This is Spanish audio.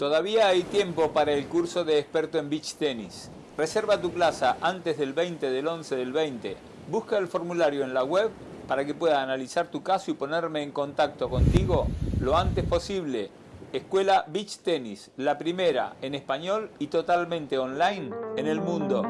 Todavía hay tiempo para el curso de experto en beach tenis. Reserva tu plaza antes del 20 del 11 del 20. Busca el formulario en la web para que pueda analizar tu caso y ponerme en contacto contigo lo antes posible. Escuela Beach Tennis, la primera en español y totalmente online en el mundo.